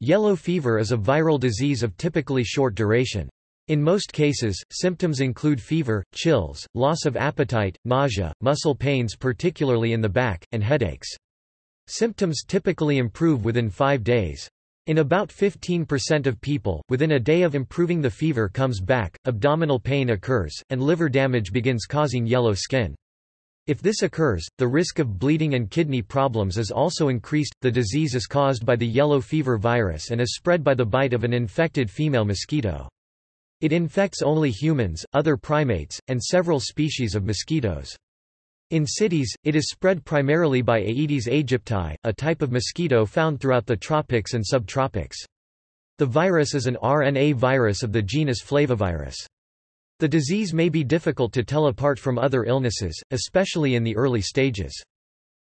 Yellow fever is a viral disease of typically short duration. In most cases, symptoms include fever, chills, loss of appetite, nausea, muscle pains particularly in the back, and headaches. Symptoms typically improve within five days. In about 15% of people, within a day of improving the fever comes back, abdominal pain occurs, and liver damage begins causing yellow skin. If this occurs, the risk of bleeding and kidney problems is also increased. The disease is caused by the yellow fever virus and is spread by the bite of an infected female mosquito. It infects only humans, other primates, and several species of mosquitoes. In cities, it is spread primarily by Aedes aegypti, a type of mosquito found throughout the tropics and subtropics. The virus is an RNA virus of the genus Flavivirus. The disease may be difficult to tell apart from other illnesses, especially in the early stages.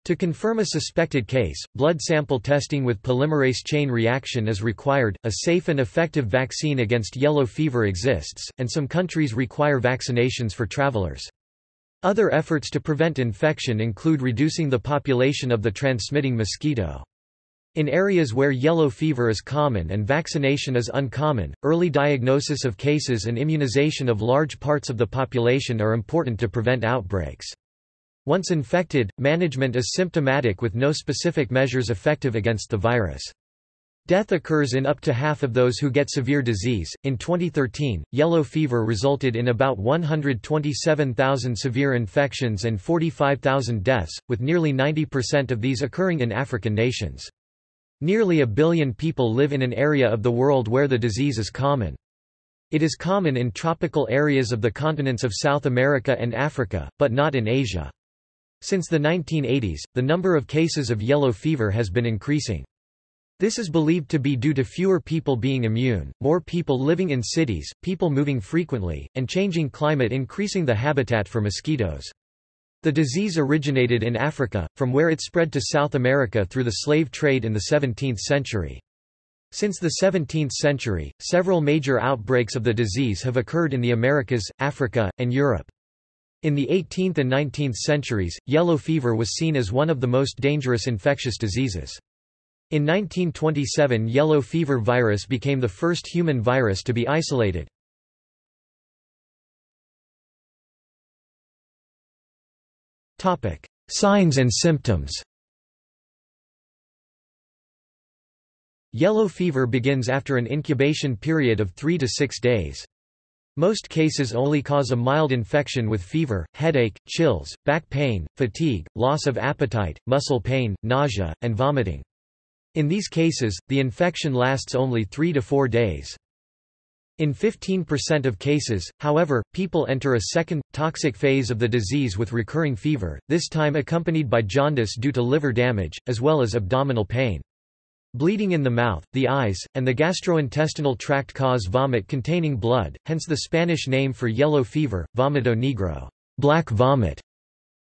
To confirm a suspected case, blood sample testing with polymerase chain reaction is required. A safe and effective vaccine against yellow fever exists, and some countries require vaccinations for travelers. Other efforts to prevent infection include reducing the population of the transmitting mosquito. In areas where yellow fever is common and vaccination is uncommon, early diagnosis of cases and immunization of large parts of the population are important to prevent outbreaks. Once infected, management is symptomatic with no specific measures effective against the virus. Death occurs in up to half of those who get severe disease. In 2013, yellow fever resulted in about 127,000 severe infections and 45,000 deaths, with nearly 90% of these occurring in African nations. Nearly a billion people live in an area of the world where the disease is common. It is common in tropical areas of the continents of South America and Africa, but not in Asia. Since the 1980s, the number of cases of yellow fever has been increasing. This is believed to be due to fewer people being immune, more people living in cities, people moving frequently, and changing climate increasing the habitat for mosquitoes. The disease originated in Africa, from where it spread to South America through the slave trade in the 17th century. Since the 17th century, several major outbreaks of the disease have occurred in the Americas, Africa, and Europe. In the 18th and 19th centuries, yellow fever was seen as one of the most dangerous infectious diseases. In 1927 yellow fever virus became the first human virus to be isolated. Signs and symptoms Yellow fever begins after an incubation period of 3 to 6 days. Most cases only cause a mild infection with fever, headache, chills, back pain, fatigue, loss of appetite, muscle pain, nausea, and vomiting. In these cases, the infection lasts only 3 to 4 days. In 15% of cases, however, people enter a second, toxic phase of the disease with recurring fever, this time accompanied by jaundice due to liver damage, as well as abdominal pain. Bleeding in the mouth, the eyes, and the gastrointestinal tract cause vomit containing blood, hence the Spanish name for yellow fever, vomito negro black vomit".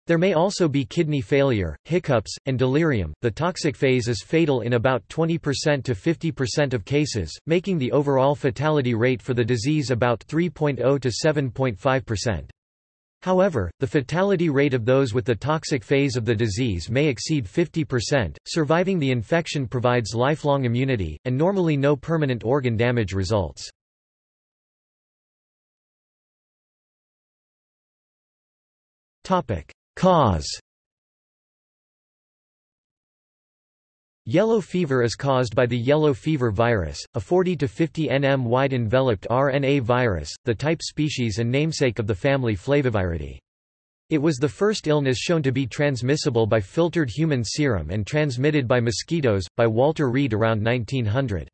There may also be kidney failure, hiccups, and delirium. The toxic phase is fatal in about 20% to 50% of cases, making the overall fatality rate for the disease about 3.0 to 7.5%. However, the fatality rate of those with the toxic phase of the disease may exceed 50%. Surviving the infection provides lifelong immunity, and normally no permanent organ damage results. Topic: Cause Yellow fever is caused by the yellow fever virus, a 40 to 50 nm wide enveloped RNA virus, the type species and namesake of the family Flaviviridae. It was the first illness shown to be transmissible by filtered human serum and transmitted by mosquitoes, by Walter Reed around 1900.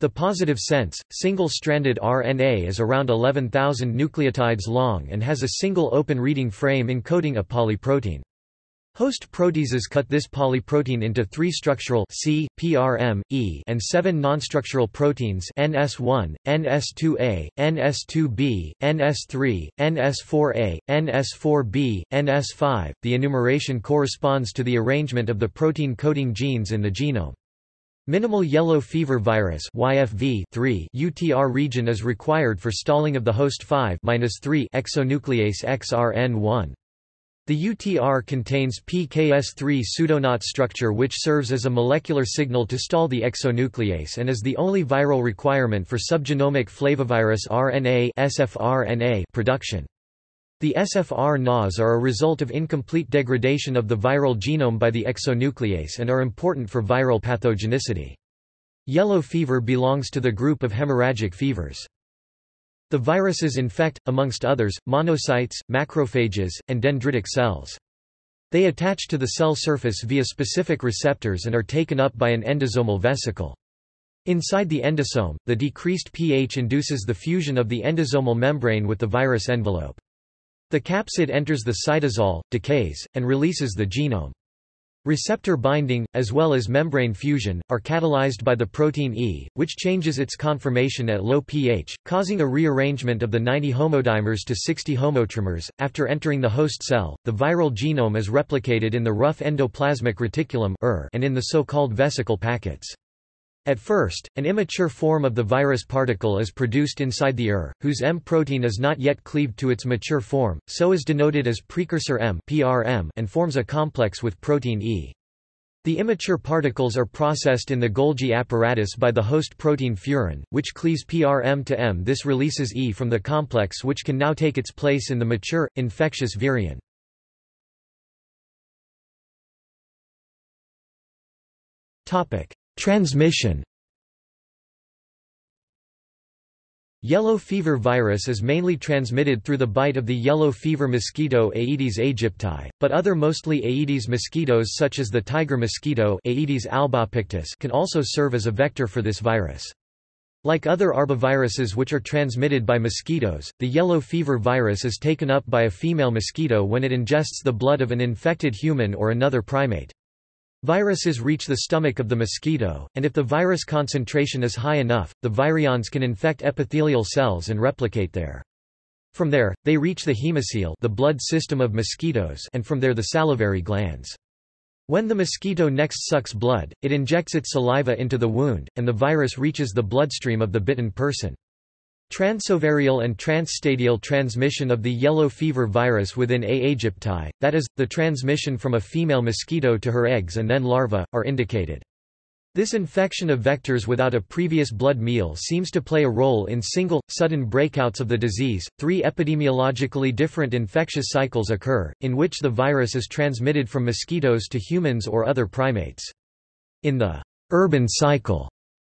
The positive sense, single-stranded RNA is around 11,000 nucleotides long and has a single open reading frame encoding a polyprotein. Host proteases cut this polyprotein into three structural C, PRM, E and seven nonstructural proteins NS1, NS2A, NS2B, NS3, NS4A, NS4B, NS5. The enumeration corresponds to the arrangement of the protein coding genes in the genome. Minimal yellow fever virus YFV 3 UTR region is required for stalling of the host 5-3 exonuclease XRN1. The UTR contains PKS3 pseudoknot structure which serves as a molecular signal to stall the exonuclease and is the only viral requirement for subgenomic flavivirus RNA production. The SFR NAs are a result of incomplete degradation of the viral genome by the exonuclease and are important for viral pathogenicity. Yellow fever belongs to the group of hemorrhagic fevers. The viruses infect, amongst others, monocytes, macrophages, and dendritic cells. They attach to the cell surface via specific receptors and are taken up by an endosomal vesicle. Inside the endosome, the decreased pH induces the fusion of the endosomal membrane with the virus envelope. The capsid enters the cytosol, decays, and releases the genome. Receptor binding, as well as membrane fusion, are catalyzed by the protein E, which changes its conformation at low pH, causing a rearrangement of the 90 homodimers to 60 homotrimers. After entering the host cell, the viral genome is replicated in the rough endoplasmic reticulum er, and in the so-called vesicle packets. At first, an immature form of the virus particle is produced inside the ER, whose M protein is not yet cleaved to its mature form, so is denoted as precursor M PRM and forms a complex with protein E. The immature particles are processed in the Golgi apparatus by the host protein furin, which cleaves PRM to M. This releases E from the complex which can now take its place in the mature, infectious virion. Transmission Yellow fever virus is mainly transmitted through the bite of the yellow fever mosquito Aedes aegypti, but other mostly Aedes mosquitoes such as the tiger mosquito Aedes albopictus can also serve as a vector for this virus. Like other arboviruses which are transmitted by mosquitoes, the yellow fever virus is taken up by a female mosquito when it ingests the blood of an infected human or another primate. Viruses reach the stomach of the mosquito, and if the virus concentration is high enough, the virions can infect epithelial cells and replicate there. From there, they reach the hemocoel the blood system of mosquitoes and from there the salivary glands. When the mosquito next sucks blood, it injects its saliva into the wound, and the virus reaches the bloodstream of the bitten person. Transovarial and transstadial transmission of the yellow fever virus within A. aegypti, that is, the transmission from a female mosquito to her eggs and then larvae, are indicated. This infection of vectors without a previous blood meal seems to play a role in single, sudden breakouts of the disease. Three epidemiologically different infectious cycles occur, in which the virus is transmitted from mosquitoes to humans or other primates. In the urban cycle,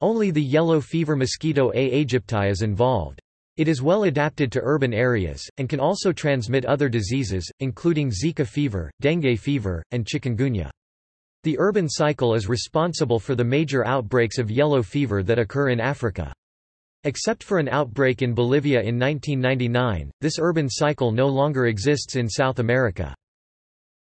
only the yellow fever mosquito A. aegypti is involved. It is well adapted to urban areas, and can also transmit other diseases, including Zika fever, dengue fever, and chikungunya. The urban cycle is responsible for the major outbreaks of yellow fever that occur in Africa. Except for an outbreak in Bolivia in 1999, this urban cycle no longer exists in South America.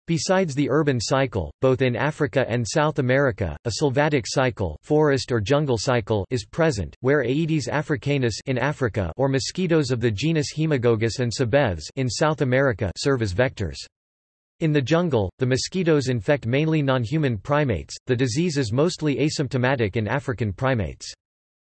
Besides the urban cycle, both in Africa and South America, a sylvatic cycle, forest or jungle cycle is present, where Aedes africanus in Africa or mosquitoes of the genus Hemagogus and Cebethes in South America serve as vectors. In the jungle, the mosquitoes infect mainly non-human primates. The disease is mostly asymptomatic in African primates.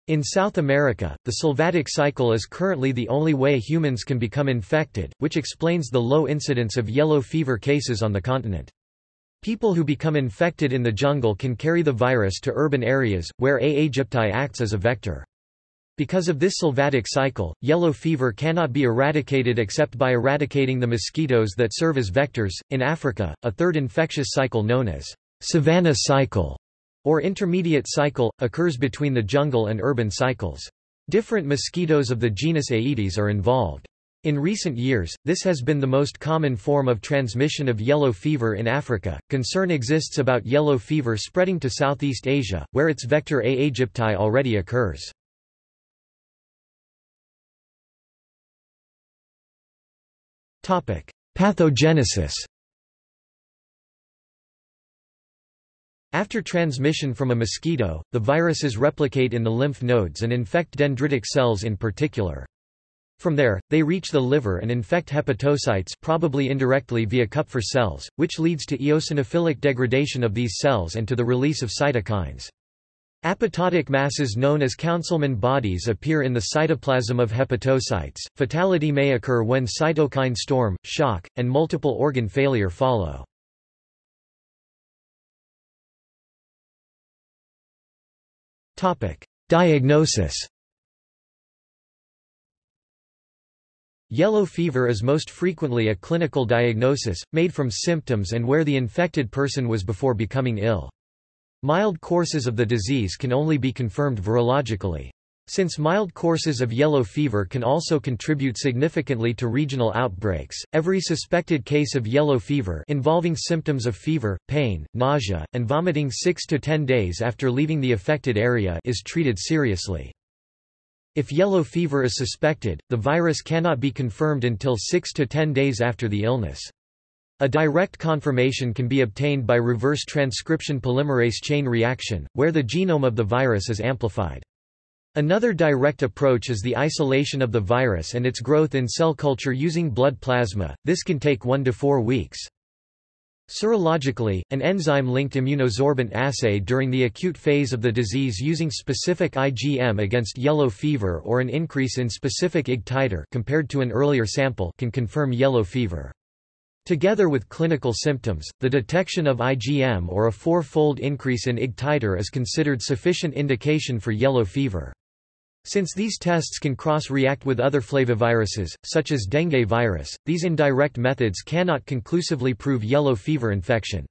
In South America, the sylvatic cycle is currently the only way humans can become infected, which explains the low incidence of yellow fever cases on the continent. People who become infected in the jungle can carry the virus to urban areas, where A. aegypti acts as a vector. Because of this sylvatic cycle, yellow fever cannot be eradicated except by eradicating the mosquitoes that serve as vectors. In Africa, a third infectious cycle known as savanna cycle or intermediate cycle, occurs between the jungle and urban cycles. Different mosquitoes of the genus Aedes are involved. In recent years, this has been the most common form of transmission of yellow fever in Africa. Concern exists about yellow fever spreading to Southeast Asia, where its vector A. aegypti already occurs. Pathogenesis After transmission from a mosquito, the viruses replicate in the lymph nodes and infect dendritic cells in particular. From there, they reach the liver and infect hepatocytes probably indirectly via Kupffer cells, which leads to eosinophilic degradation of these cells and to the release of cytokines. Apoptotic masses known as Councilman bodies appear in the cytoplasm of hepatocytes. Fatality may occur when cytokine storm, shock, and multiple organ failure follow. Diagnosis. Yellow fever is most frequently a clinical diagnosis, made from symptoms and where the infected person was before becoming ill. Mild courses of the disease can only be confirmed virologically. Since mild courses of yellow fever can also contribute significantly to regional outbreaks, every suspected case of yellow fever involving symptoms of fever, pain, nausea, and vomiting 6 to 10 days after leaving the affected area is treated seriously. If yellow fever is suspected, the virus cannot be confirmed until 6 to 10 days after the illness. A direct confirmation can be obtained by reverse transcription polymerase chain reaction, where the genome of the virus is amplified. Another direct approach is the isolation of the virus and its growth in cell culture using blood plasma, this can take 1 to 4 weeks. Serologically, an enzyme-linked immunosorbent assay during the acute phase of the disease using specific IgM against yellow fever or an increase in specific Ig titer compared to an earlier sample can confirm yellow fever. Together with clinical symptoms, the detection of IgM or a four-fold increase in Ig titer is considered sufficient indication for yellow fever. Since these tests can cross-react with other flaviviruses, such as dengue virus, these indirect methods cannot conclusively prove yellow fever infection.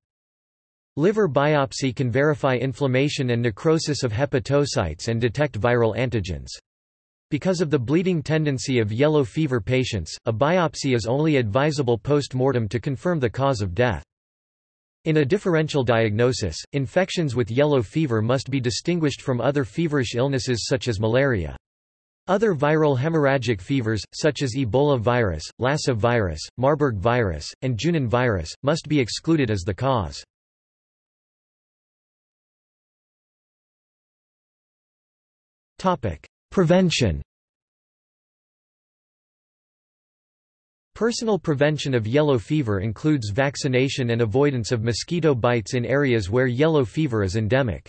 Liver biopsy can verify inflammation and necrosis of hepatocytes and detect viral antigens. Because of the bleeding tendency of yellow fever patients, a biopsy is only advisable post-mortem to confirm the cause of death. In a differential diagnosis, infections with yellow fever must be distinguished from other feverish illnesses such as malaria. Other viral hemorrhagic fevers, such as Ebola virus, Lassa virus, Marburg virus, and Junin virus, must be excluded as the cause. Prevention Personal prevention of yellow fever includes vaccination and avoidance of mosquito bites in areas where yellow fever is endemic.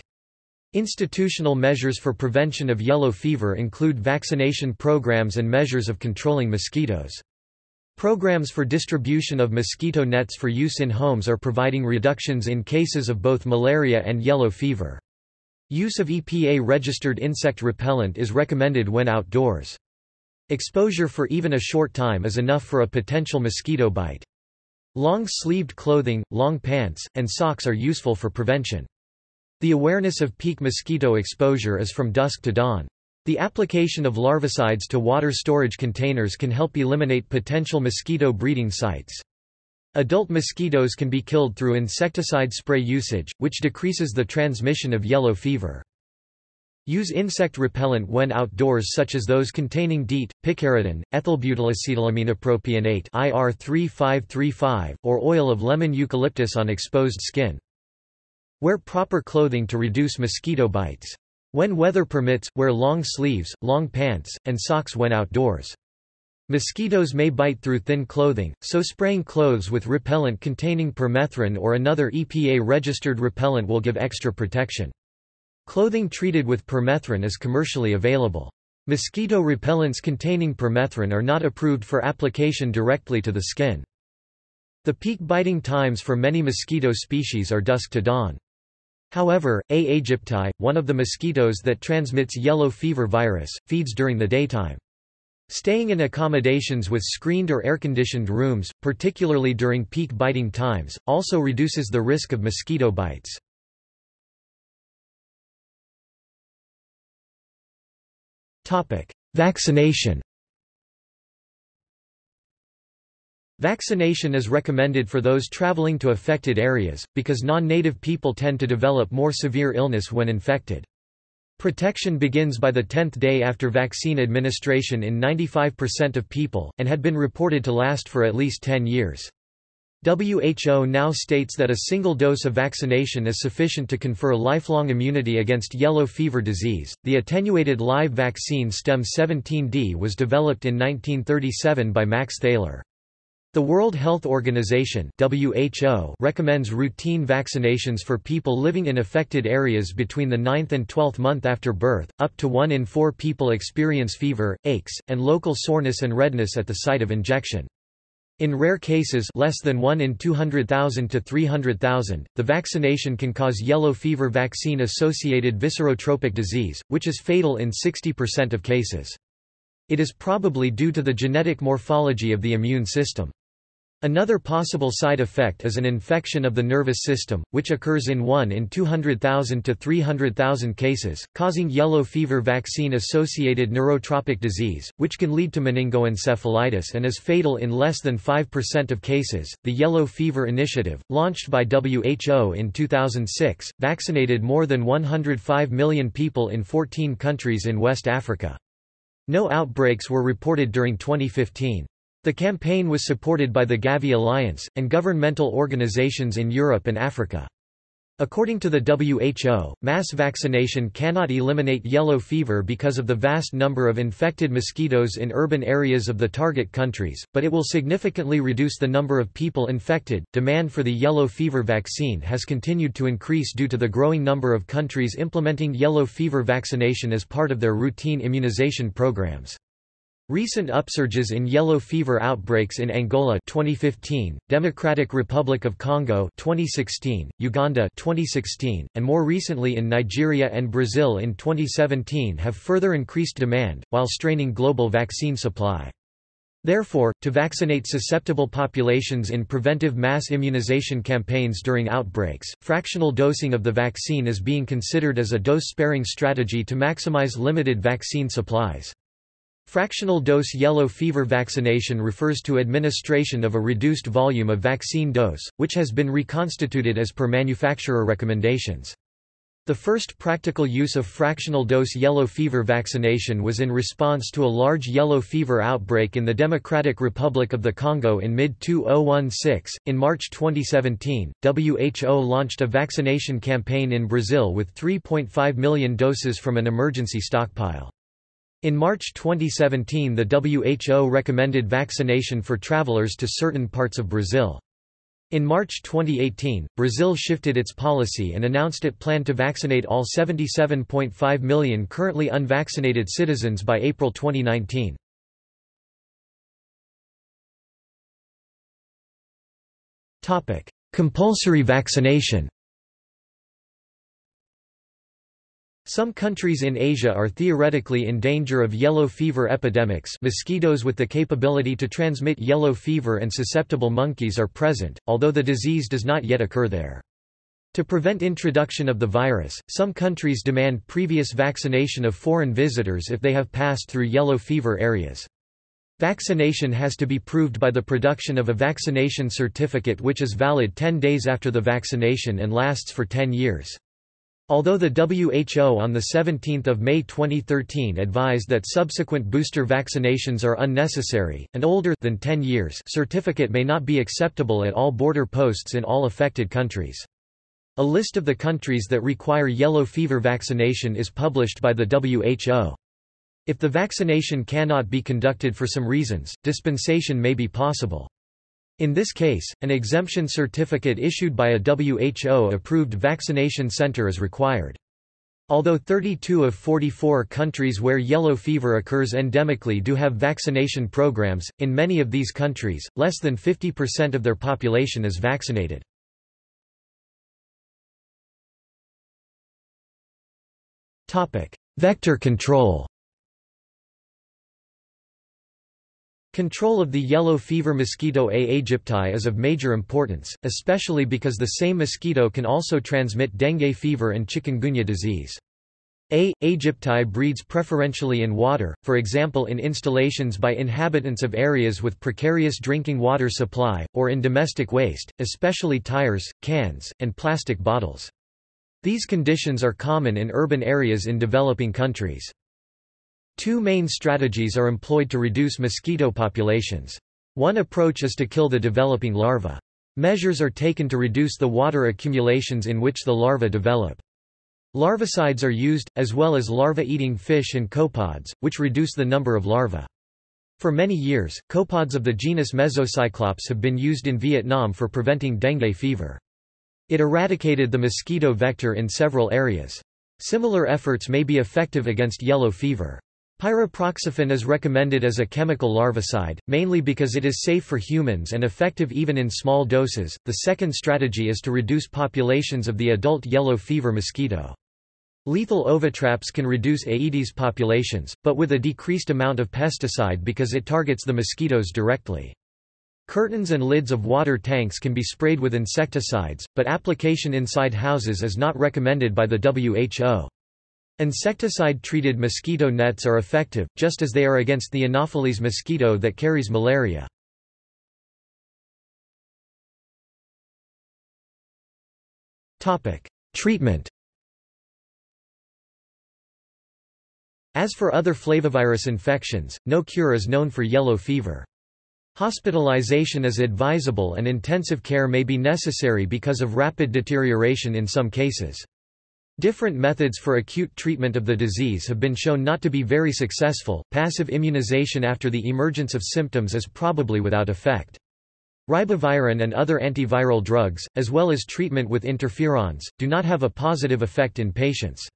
Institutional measures for prevention of yellow fever include vaccination programs and measures of controlling mosquitoes. Programs for distribution of mosquito nets for use in homes are providing reductions in cases of both malaria and yellow fever. Use of EPA-registered insect repellent is recommended when outdoors. Exposure for even a short time is enough for a potential mosquito bite. Long-sleeved clothing, long pants, and socks are useful for prevention. The awareness of peak mosquito exposure is from dusk to dawn. The application of larvicides to water storage containers can help eliminate potential mosquito breeding sites. Adult mosquitoes can be killed through insecticide spray usage, which decreases the transmission of yellow fever. Use insect repellent when outdoors such as those containing DEET, picaridin, ethylbutylacetylamine IR3535, or oil of lemon eucalyptus on exposed skin. Wear proper clothing to reduce mosquito bites. When weather permits, wear long sleeves, long pants, and socks when outdoors. Mosquitoes may bite through thin clothing, so spraying clothes with repellent containing permethrin or another EPA-registered repellent will give extra protection. Clothing treated with permethrin is commercially available. Mosquito repellents containing permethrin are not approved for application directly to the skin. The peak biting times for many mosquito species are dusk to dawn. However, A. aegypti, one of the mosquitoes that transmits yellow fever virus, feeds during the daytime. Staying in accommodations with screened or air-conditioned rooms, particularly during peak biting times, also reduces the risk of mosquito bites. Vaccination. Vaccination is recommended for those traveling to affected areas, because non-native people tend to develop more severe illness when infected. Protection begins by the 10th day after vaccine administration in 95% of people, and had been reported to last for at least 10 years. WHO now states that a single dose of vaccination is sufficient to confer lifelong immunity against yellow fever disease. The attenuated live vaccine Stem 17D was developed in 1937 by Max Thaler. The World Health Organization (WHO) recommends routine vaccinations for people living in affected areas between the 9th and 12th month after birth. Up to 1 in 4 people experience fever, aches, and local soreness and redness at the site of injection. In rare cases less than 1 in 200,000 to 300,000, the vaccination can cause yellow fever vaccine-associated viscerotropic disease, which is fatal in 60% of cases. It is probably due to the genetic morphology of the immune system. Another possible side effect is an infection of the nervous system, which occurs in 1 in 200,000 to 300,000 cases, causing yellow fever vaccine-associated neurotropic disease, which can lead to meningoencephalitis and is fatal in less than 5% of cases. The Yellow Fever Initiative, launched by WHO in 2006, vaccinated more than 105 million people in 14 countries in West Africa. No outbreaks were reported during 2015. The campaign was supported by the Gavi Alliance, and governmental organizations in Europe and Africa. According to the WHO, mass vaccination cannot eliminate yellow fever because of the vast number of infected mosquitoes in urban areas of the target countries, but it will significantly reduce the number of people infected. Demand for the yellow fever vaccine has continued to increase due to the growing number of countries implementing yellow fever vaccination as part of their routine immunization programs. Recent upsurges in yellow fever outbreaks in Angola 2015, Democratic Republic of Congo 2016, Uganda 2016, and more recently in Nigeria and Brazil in 2017 have further increased demand, while straining global vaccine supply. Therefore, to vaccinate susceptible populations in preventive mass immunization campaigns during outbreaks, fractional dosing of the vaccine is being considered as a dose-sparing strategy to maximize limited vaccine supplies. Fractional dose yellow fever vaccination refers to administration of a reduced volume of vaccine dose, which has been reconstituted as per manufacturer recommendations. The first practical use of fractional dose yellow fever vaccination was in response to a large yellow fever outbreak in the Democratic Republic of the Congo in mid-2016. In March 2017, WHO launched a vaccination campaign in Brazil with 3.5 million doses from an emergency stockpile. In March 2017 the WHO recommended vaccination for travelers to certain parts of Brazil. In March 2018, Brazil shifted its policy and announced it planned to vaccinate all 77.5 million currently unvaccinated citizens by April 2019. Compulsory vaccination Some countries in Asia are theoretically in danger of yellow fever epidemics mosquitoes with the capability to transmit yellow fever and susceptible monkeys are present, although the disease does not yet occur there. To prevent introduction of the virus, some countries demand previous vaccination of foreign visitors if they have passed through yellow fever areas. Vaccination has to be proved by the production of a vaccination certificate which is valid 10 days after the vaccination and lasts for 10 years. Although the WHO on 17 May 2013 advised that subsequent booster vaccinations are unnecessary, an older than 10 years certificate may not be acceptable at all border posts in all affected countries. A list of the countries that require yellow fever vaccination is published by the WHO. If the vaccination cannot be conducted for some reasons, dispensation may be possible. In this case, an exemption certificate issued by a WHO-approved vaccination center is required. Although 32 of 44 countries where yellow fever occurs endemically do have vaccination programs, in many of these countries, less than 50% of their population is vaccinated. Vector control Control of the yellow fever mosquito A. aegypti is of major importance, especially because the same mosquito can also transmit dengue fever and chikungunya disease. A. aegypti breeds preferentially in water, for example in installations by inhabitants of areas with precarious drinking water supply, or in domestic waste, especially tires, cans, and plastic bottles. These conditions are common in urban areas in developing countries. Two main strategies are employed to reduce mosquito populations. One approach is to kill the developing larva. Measures are taken to reduce the water accumulations in which the larvae develop. Larvicides are used, as well as larva-eating fish and copepods, which reduce the number of larvae. For many years, copepods of the genus Mesocyclops have been used in Vietnam for preventing dengue fever. It eradicated the mosquito vector in several areas. Similar efforts may be effective against yellow fever. Pyriproxyfen is recommended as a chemical larvicide, mainly because it is safe for humans and effective even in small doses. The second strategy is to reduce populations of the adult yellow fever mosquito. Lethal ovitraps can reduce Aedes populations, but with a decreased amount of pesticide because it targets the mosquitoes directly. Curtains and lids of water tanks can be sprayed with insecticides, but application inside houses is not recommended by the WHO. Insecticide-treated mosquito nets are effective, just as they are against the Anopheles mosquito that carries malaria. Treatment As for other flavivirus infections, no cure is known for yellow fever. Hospitalization is advisable and intensive care may be necessary because of rapid deterioration in some cases. Different methods for acute treatment of the disease have been shown not to be very successful. Passive immunization after the emergence of symptoms is probably without effect. Ribavirin and other antiviral drugs, as well as treatment with interferons, do not have a positive effect in patients.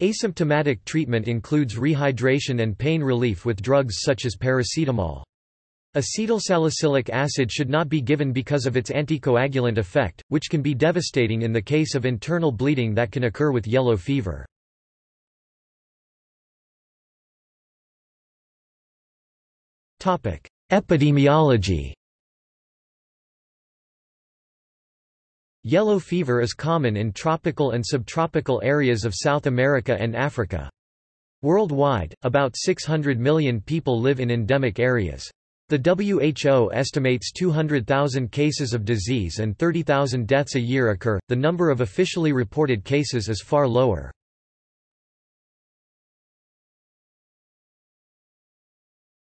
Asymptomatic treatment includes rehydration and pain relief with drugs such as paracetamol. Acetylsalicylic acid should not be given because of its anticoagulant effect, which can be devastating in the case of internal bleeding that can occur with yellow fever. Epidemiology Yellow fever is common in tropical and subtropical areas of South America and Africa. Worldwide, about 600 million people live in endemic areas. The WHO estimates 200,000 cases of disease and 30,000 deaths a year occur. The number of officially reported cases is far lower.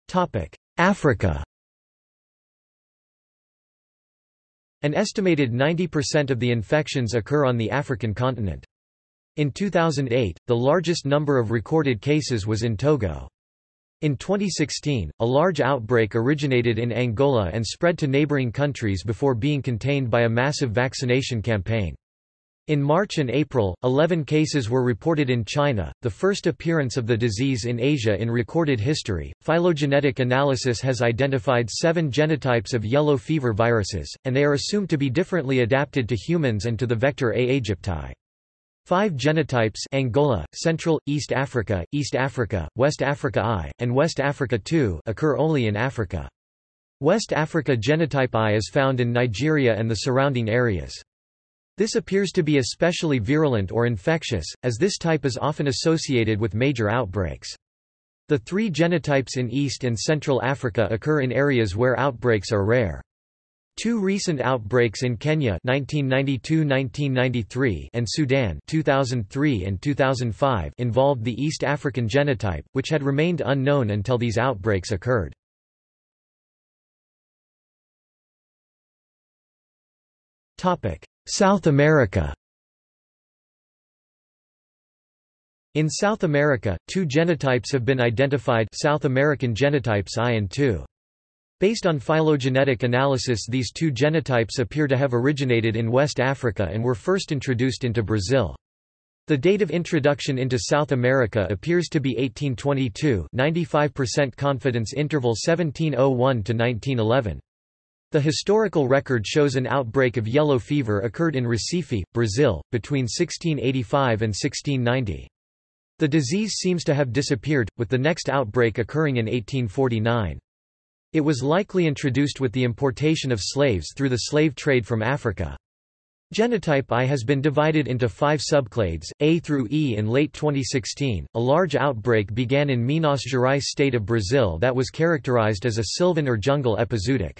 Topic: Africa. An estimated 90% of the infections occur on the African continent. In 2008, the largest number of recorded cases was in Togo. In 2016, a large outbreak originated in Angola and spread to neighboring countries before being contained by a massive vaccination campaign. In March and April, 11 cases were reported in China, the first appearance of the disease in Asia in recorded history. Phylogenetic analysis has identified seven genotypes of yellow fever viruses, and they are assumed to be differently adapted to humans and to the vector A. aegypti. Five genotypes Angola, Central, East Africa, East Africa, West Africa I, and West Africa II occur only in Africa. West Africa genotype I is found in Nigeria and the surrounding areas. This appears to be especially virulent or infectious, as this type is often associated with major outbreaks. The three genotypes in East and Central Africa occur in areas where outbreaks are rare. Two recent outbreaks in Kenya 1992–1993 and Sudan 2003 and 2005 involved the East African genotype, which had remained unknown until these outbreaks occurred. South America In South America, two genotypes have been identified South American genotypes I and II. Based on phylogenetic analysis these two genotypes appear to have originated in West Africa and were first introduced into Brazil. The date of introduction into South America appears to be 1822 95% confidence interval 1701 to 1911. The historical record shows an outbreak of yellow fever occurred in Recife, Brazil, between 1685 and 1690. The disease seems to have disappeared, with the next outbreak occurring in 1849. It was likely introduced with the importation of slaves through the slave trade from Africa. Genotype I has been divided into five subclades, A through E. In late 2016, a large outbreak began in Minas Gerais state of Brazil that was characterized as a sylvan or jungle epizootic.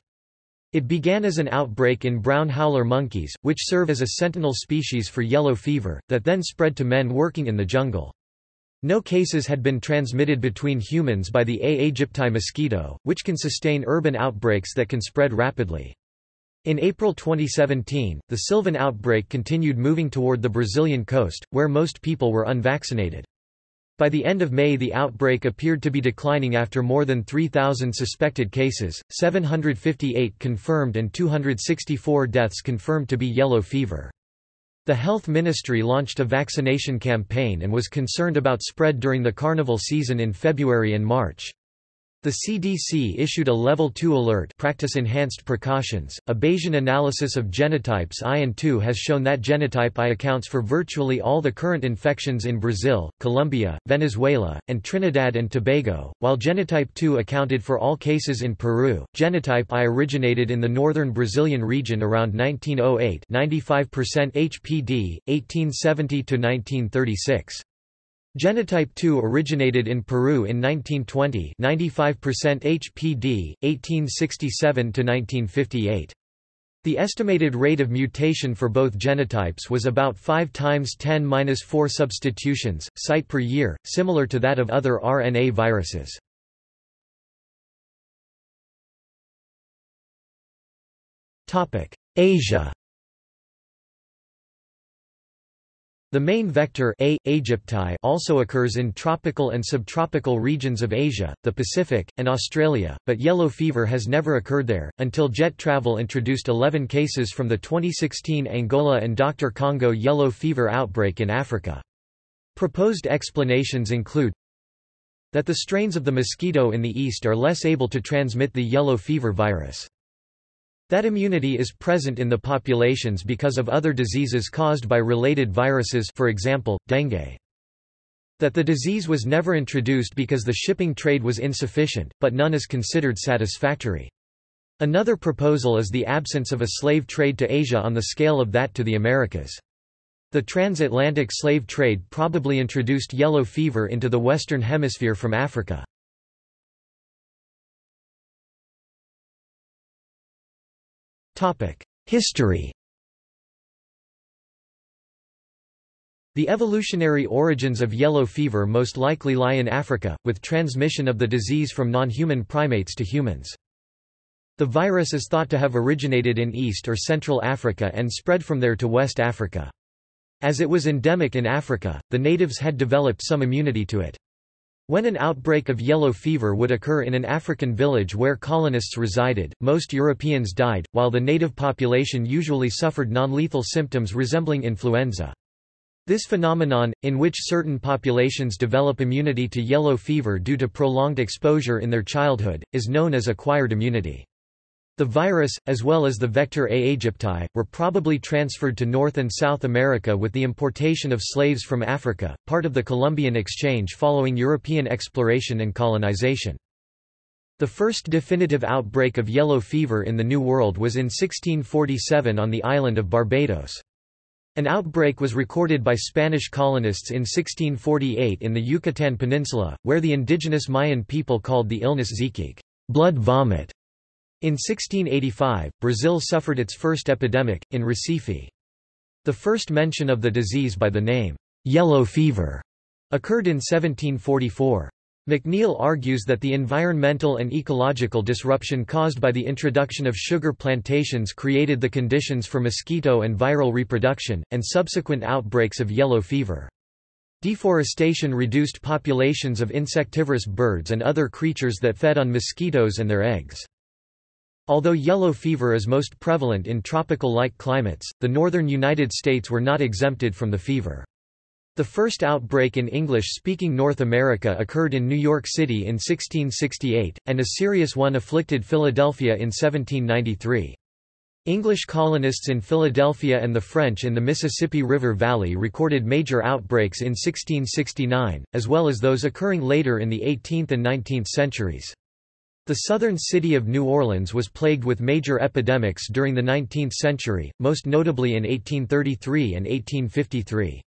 It began as an outbreak in brown howler monkeys, which serve as a sentinel species for yellow fever, that then spread to men working in the jungle. No cases had been transmitted between humans by the A. aegypti mosquito, which can sustain urban outbreaks that can spread rapidly. In April 2017, the Sylvan outbreak continued moving toward the Brazilian coast, where most people were unvaccinated. By the end of May the outbreak appeared to be declining after more than 3,000 suspected cases, 758 confirmed and 264 deaths confirmed to be yellow fever. The Health Ministry launched a vaccination campaign and was concerned about spread during the carnival season in February and March. The CDC issued a Level 2 alert practice enhanced precautions. A Bayesian analysis of genotypes I and II has shown that genotype I accounts for virtually all the current infections in Brazil, Colombia, Venezuela, and Trinidad and Tobago, while genotype II accounted for all cases in Peru. Genotype I originated in the northern Brazilian region around 1908, 95% HPD, 1870 to 1936. Genotype 2 originated in Peru in 1920 95% HPD, 1867–1958. The estimated rate of mutation for both genotypes was about 5 times 10-4 substitutions, site per year, similar to that of other RNA viruses. Asia The main vector A. aegypti also occurs in tropical and subtropical regions of Asia, the Pacific, and Australia, but yellow fever has never occurred there, until jet travel introduced 11 cases from the 2016 Angola and Dr. Congo yellow fever outbreak in Africa. Proposed explanations include that the strains of the mosquito in the east are less able to transmit the yellow fever virus. That immunity is present in the populations because of other diseases caused by related viruses for example, dengue. That the disease was never introduced because the shipping trade was insufficient, but none is considered satisfactory. Another proposal is the absence of a slave trade to Asia on the scale of that to the Americas. The transatlantic slave trade probably introduced yellow fever into the Western Hemisphere from Africa. History The evolutionary origins of yellow fever most likely lie in Africa, with transmission of the disease from non-human primates to humans. The virus is thought to have originated in East or Central Africa and spread from there to West Africa. As it was endemic in Africa, the natives had developed some immunity to it. When an outbreak of yellow fever would occur in an African village where colonists resided, most Europeans died, while the native population usually suffered non-lethal symptoms resembling influenza. This phenomenon, in which certain populations develop immunity to yellow fever due to prolonged exposure in their childhood, is known as acquired immunity. The virus, as well as the vector A. aegypti, were probably transferred to North and South America with the importation of slaves from Africa, part of the Columbian exchange following European exploration and colonization. The first definitive outbreak of yellow fever in the New World was in 1647 on the island of Barbados. An outbreak was recorded by Spanish colonists in 1648 in the Yucatan Peninsula, where the indigenous Mayan people called the illness ziquique blood vomit", in 1685, Brazil suffered its first epidemic, in Recife. The first mention of the disease by the name, yellow fever, occurred in 1744. McNeill argues that the environmental and ecological disruption caused by the introduction of sugar plantations created the conditions for mosquito and viral reproduction, and subsequent outbreaks of yellow fever. Deforestation reduced populations of insectivorous birds and other creatures that fed on mosquitoes and their eggs. Although yellow fever is most prevalent in tropical-like climates, the northern United States were not exempted from the fever. The first outbreak in English-speaking North America occurred in New York City in 1668, and a serious one afflicted Philadelphia in 1793. English colonists in Philadelphia and the French in the Mississippi River Valley recorded major outbreaks in 1669, as well as those occurring later in the 18th and 19th centuries. The southern city of New Orleans was plagued with major epidemics during the 19th century, most notably in 1833 and 1853.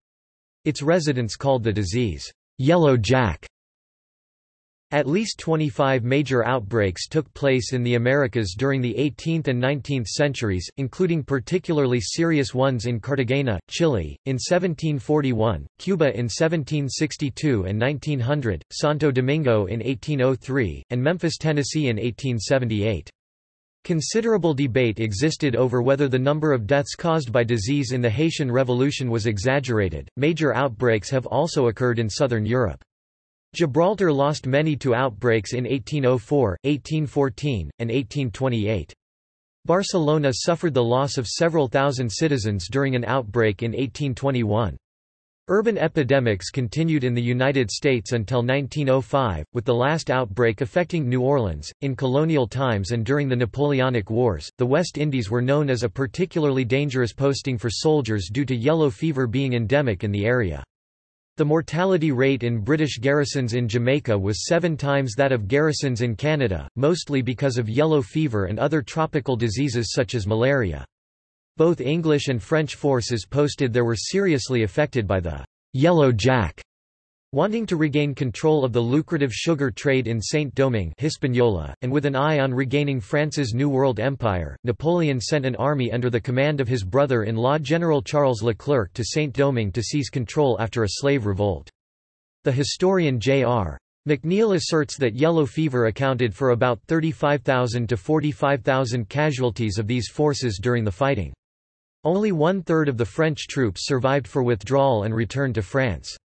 Its residents called the disease, Yellow Jack, at least 25 major outbreaks took place in the Americas during the 18th and 19th centuries, including particularly serious ones in Cartagena, Chile, in 1741, Cuba in 1762 and 1900, Santo Domingo in 1803, and Memphis, Tennessee in 1878. Considerable debate existed over whether the number of deaths caused by disease in the Haitian Revolution was exaggerated. Major outbreaks have also occurred in southern Europe. Gibraltar lost many to outbreaks in 1804, 1814, and 1828. Barcelona suffered the loss of several thousand citizens during an outbreak in 1821. Urban epidemics continued in the United States until 1905, with the last outbreak affecting New Orleans. In colonial times and during the Napoleonic Wars, the West Indies were known as a particularly dangerous posting for soldiers due to yellow fever being endemic in the area. The mortality rate in British garrisons in Jamaica was seven times that of garrisons in Canada, mostly because of yellow fever and other tropical diseases such as malaria. Both English and French forces posted there were seriously affected by the «Yellow Jack». Wanting to regain control of the lucrative sugar trade in Saint-Domingue Hispaniola, and with an eye on regaining France's New World Empire, Napoleon sent an army under the command of his brother-in-law General Charles Leclerc to Saint-Domingue to seize control after a slave revolt. The historian J.R. McNeill asserts that yellow fever accounted for about 35,000 to 45,000 casualties of these forces during the fighting. Only one-third of the French troops survived for withdrawal and returned to France.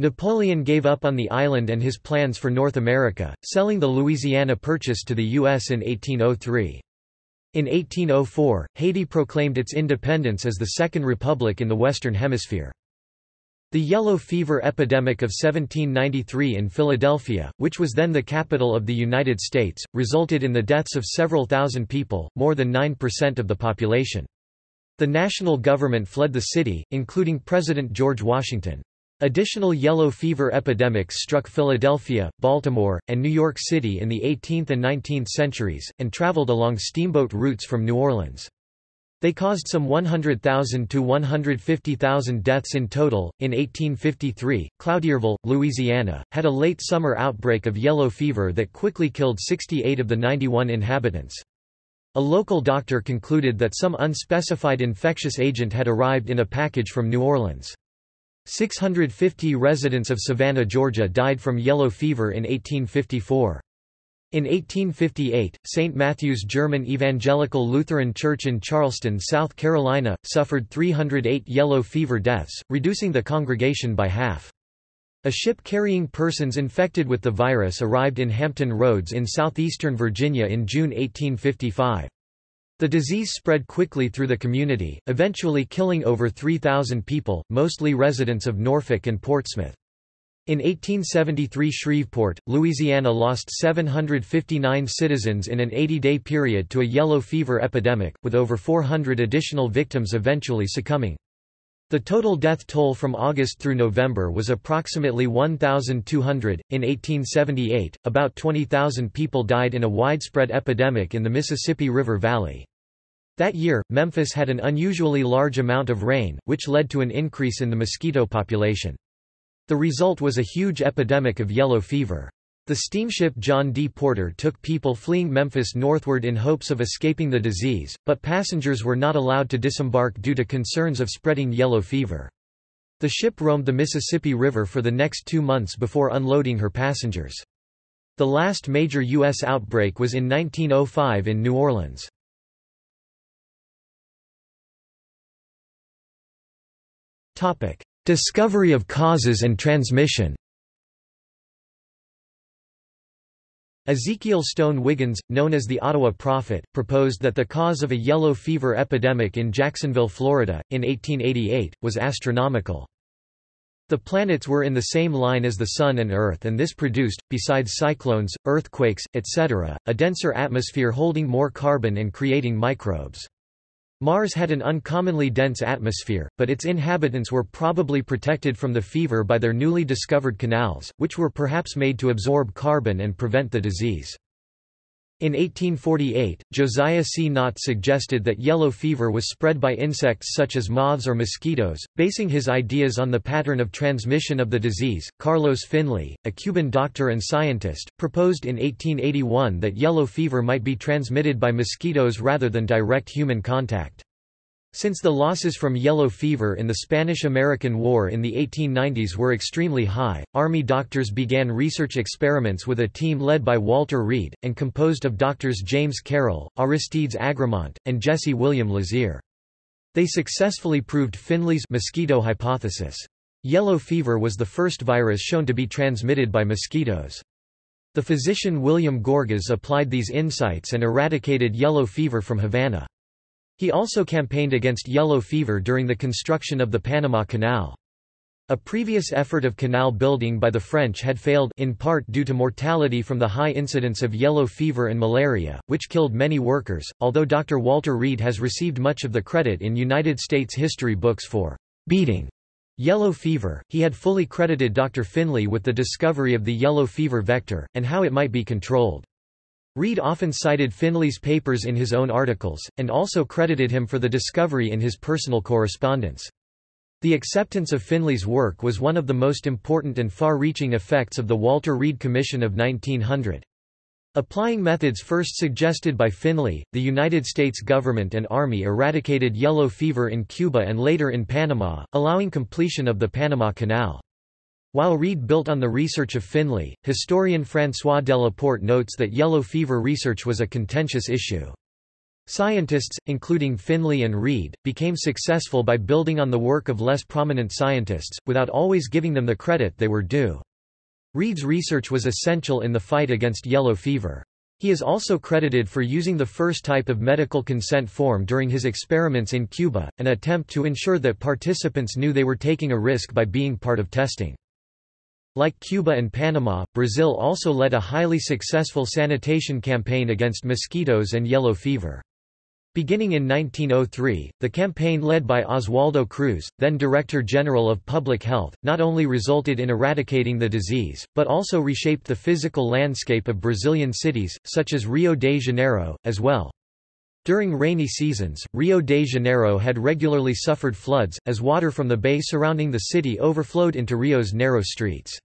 Napoleon gave up on the island and his plans for North America, selling the Louisiana Purchase to the U.S. in 1803. In 1804, Haiti proclaimed its independence as the Second Republic in the Western Hemisphere. The yellow fever epidemic of 1793 in Philadelphia, which was then the capital of the United States, resulted in the deaths of several thousand people, more than 9% of the population. The national government fled the city, including President George Washington. Additional yellow fever epidemics struck Philadelphia, Baltimore, and New York City in the 18th and 19th centuries, and traveled along steamboat routes from New Orleans. They caused some 100,000 to 150,000 deaths in total. In 1853, Cloutierville, Louisiana, had a late summer outbreak of yellow fever that quickly killed 68 of the 91 inhabitants. A local doctor concluded that some unspecified infectious agent had arrived in a package from New Orleans. 650 residents of Savannah, Georgia died from yellow fever in 1854. In 1858, St. Matthew's German Evangelical Lutheran Church in Charleston, South Carolina, suffered 308 yellow fever deaths, reducing the congregation by half. A ship carrying persons infected with the virus arrived in Hampton Roads in southeastern Virginia in June 1855. The disease spread quickly through the community, eventually killing over 3,000 people, mostly residents of Norfolk and Portsmouth. In 1873 Shreveport, Louisiana lost 759 citizens in an 80-day period to a yellow fever epidemic, with over 400 additional victims eventually succumbing. The total death toll from August through November was approximately 1,200. In 1878, about 20,000 people died in a widespread epidemic in the Mississippi River Valley. That year, Memphis had an unusually large amount of rain, which led to an increase in the mosquito population. The result was a huge epidemic of yellow fever. The steamship John D. Porter took people fleeing Memphis northward in hopes of escaping the disease, but passengers were not allowed to disembark due to concerns of spreading yellow fever. The ship roamed the Mississippi River for the next two months before unloading her passengers. The last major U.S. outbreak was in 1905 in New Orleans. Discovery of causes and transmission Ezekiel Stone Wiggins, known as the Ottawa Prophet, proposed that the cause of a yellow fever epidemic in Jacksonville, Florida, in 1888, was astronomical. The planets were in the same line as the Sun and Earth and this produced, besides cyclones, earthquakes, etc., a denser atmosphere holding more carbon and creating microbes. Mars had an uncommonly dense atmosphere, but its inhabitants were probably protected from the fever by their newly discovered canals, which were perhaps made to absorb carbon and prevent the disease. In 1848, Josiah C. Nott suggested that yellow fever was spread by insects such as moths or mosquitoes, basing his ideas on the pattern of transmission of the disease. Carlos Finlay, a Cuban doctor and scientist, proposed in 1881 that yellow fever might be transmitted by mosquitoes rather than direct human contact. Since the losses from yellow fever in the Spanish–American War in the 1890s were extremely high, Army doctors began research experiments with a team led by Walter Reed, and composed of doctors James Carroll, Aristides Agramonte, and Jesse William Lazear. They successfully proved Finlay's mosquito hypothesis. Yellow fever was the first virus shown to be transmitted by mosquitoes. The physician William Gorgas applied these insights and eradicated yellow fever from Havana. He also campaigned against yellow fever during the construction of the Panama Canal. A previous effort of canal building by the French had failed in part due to mortality from the high incidence of yellow fever and malaria, which killed many workers, although Dr. Walter Reed has received much of the credit in United States history books for beating Yellow fever, he had fully credited Dr. Finlay with the discovery of the yellow fever vector, and how it might be controlled. Reed often cited Finlay's papers in his own articles, and also credited him for the discovery in his personal correspondence. The acceptance of Finlay's work was one of the most important and far-reaching effects of the Walter Reed Commission of 1900. Applying methods first suggested by Finlay, the United States government and Army eradicated yellow fever in Cuba and later in Panama, allowing completion of the Panama Canal. While Reed built on the research of Finlay, historian François Delaporte notes that yellow fever research was a contentious issue. Scientists, including Finlay and Reed, became successful by building on the work of less prominent scientists, without always giving them the credit they were due. Reed's research was essential in the fight against yellow fever. He is also credited for using the first type of medical consent form during his experiments in Cuba, an attempt to ensure that participants knew they were taking a risk by being part of testing. Like Cuba and Panama, Brazil also led a highly successful sanitation campaign against mosquitoes and yellow fever. Beginning in 1903, the campaign led by Oswaldo Cruz, then Director General of Public Health, not only resulted in eradicating the disease, but also reshaped the physical landscape of Brazilian cities, such as Rio de Janeiro, as well. During rainy seasons, Rio de Janeiro had regularly suffered floods, as water from the bay surrounding the city overflowed into Rio's narrow streets.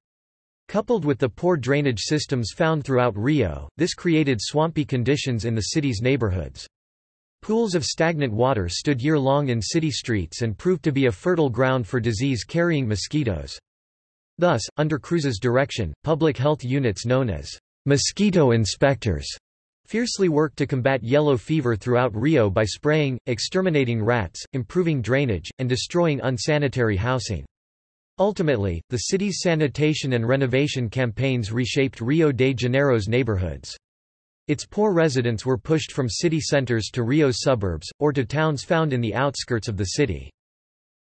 Coupled with the poor drainage systems found throughout Rio, this created swampy conditions in the city's neighborhoods. Pools of stagnant water stood year-long in city streets and proved to be a fertile ground for disease-carrying mosquitoes. Thus, under Cruz's direction, public health units known as mosquito inspectors fiercely worked to combat yellow fever throughout Rio by spraying, exterminating rats, improving drainage, and destroying unsanitary housing. Ultimately, the city's sanitation and renovation campaigns reshaped Rio de Janeiro's neighborhoods. Its poor residents were pushed from city centers to Rio's suburbs, or to towns found in the outskirts of the city.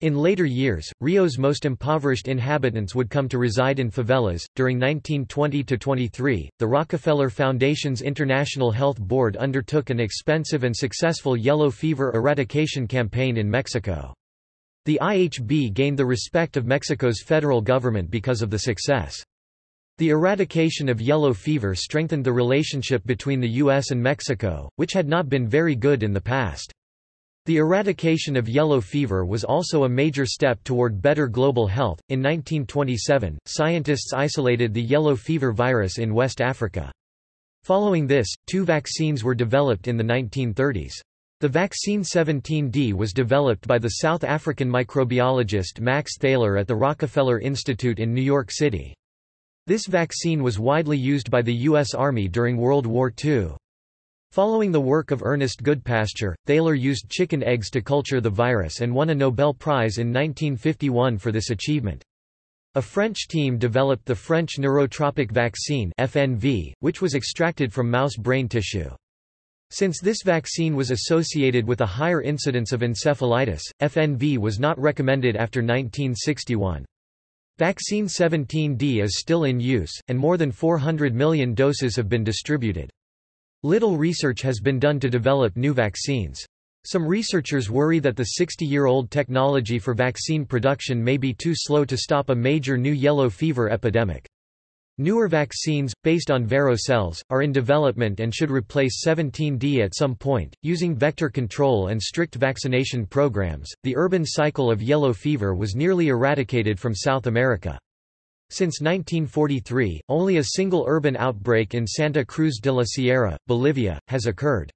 In later years, Rio's most impoverished inhabitants would come to reside in favelas. During 1920 to 23, the Rockefeller Foundation's International Health Board undertook an expensive and successful yellow fever eradication campaign in Mexico. The IHB gained the respect of Mexico's federal government because of the success. The eradication of yellow fever strengthened the relationship between the U.S. and Mexico, which had not been very good in the past. The eradication of yellow fever was also a major step toward better global health. In 1927, scientists isolated the yellow fever virus in West Africa. Following this, two vaccines were developed in the 1930s. The vaccine 17D was developed by the South African microbiologist Max Theiler at the Rockefeller Institute in New York City. This vaccine was widely used by the U.S. Army during World War II. Following the work of Ernest Goodpasture, Theiler used chicken eggs to culture the virus and won a Nobel Prize in 1951 for this achievement. A French team developed the French neurotropic vaccine FNV, which was extracted from mouse brain tissue. Since this vaccine was associated with a higher incidence of encephalitis, FNV was not recommended after 1961. Vaccine 17D is still in use, and more than 400 million doses have been distributed. Little research has been done to develop new vaccines. Some researchers worry that the 60-year-old technology for vaccine production may be too slow to stop a major new yellow fever epidemic. Newer vaccines, based on Vero cells, are in development and should replace 17D at some point. Using vector control and strict vaccination programs, the urban cycle of yellow fever was nearly eradicated from South America. Since 1943, only a single urban outbreak in Santa Cruz de la Sierra, Bolivia, has occurred.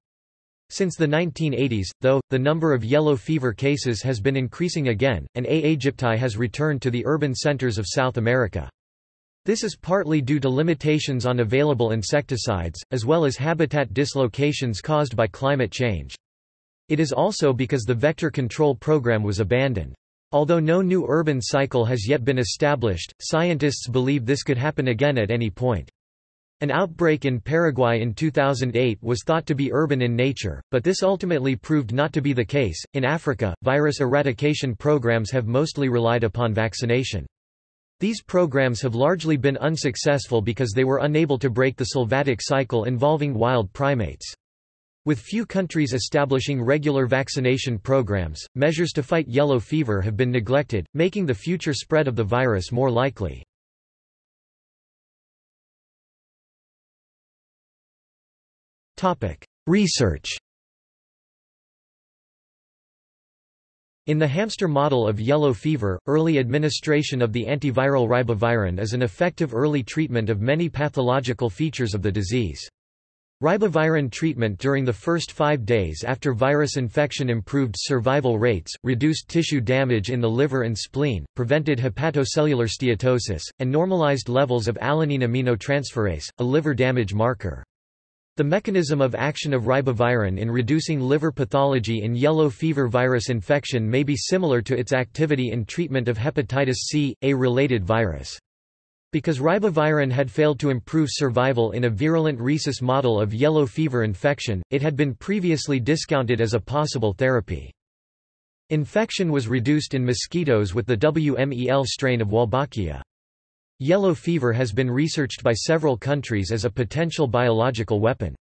Since the 1980s, though, the number of yellow fever cases has been increasing again, and A. aegypti has returned to the urban centers of South America. This is partly due to limitations on available insecticides, as well as habitat dislocations caused by climate change. It is also because the vector control program was abandoned. Although no new urban cycle has yet been established, scientists believe this could happen again at any point. An outbreak in Paraguay in 2008 was thought to be urban in nature, but this ultimately proved not to be the case. In Africa, virus eradication programs have mostly relied upon vaccination. These programs have largely been unsuccessful because they were unable to break the sylvatic cycle involving wild primates. With few countries establishing regular vaccination programs, measures to fight yellow fever have been neglected, making the future spread of the virus more likely. Research In the hamster model of yellow fever, early administration of the antiviral ribavirin is an effective early treatment of many pathological features of the disease. Ribavirin treatment during the first five days after virus infection improved survival rates, reduced tissue damage in the liver and spleen, prevented hepatocellular steatosis, and normalized levels of alanine aminotransferase, a liver damage marker. The mechanism of action of ribavirin in reducing liver pathology in yellow fever virus infection may be similar to its activity in treatment of hepatitis C, a related virus. Because ribavirin had failed to improve survival in a virulent rhesus model of yellow fever infection, it had been previously discounted as a possible therapy. Infection was reduced in mosquitoes with the WMEL strain of Wolbachia. Yellow fever has been researched by several countries as a potential biological weapon.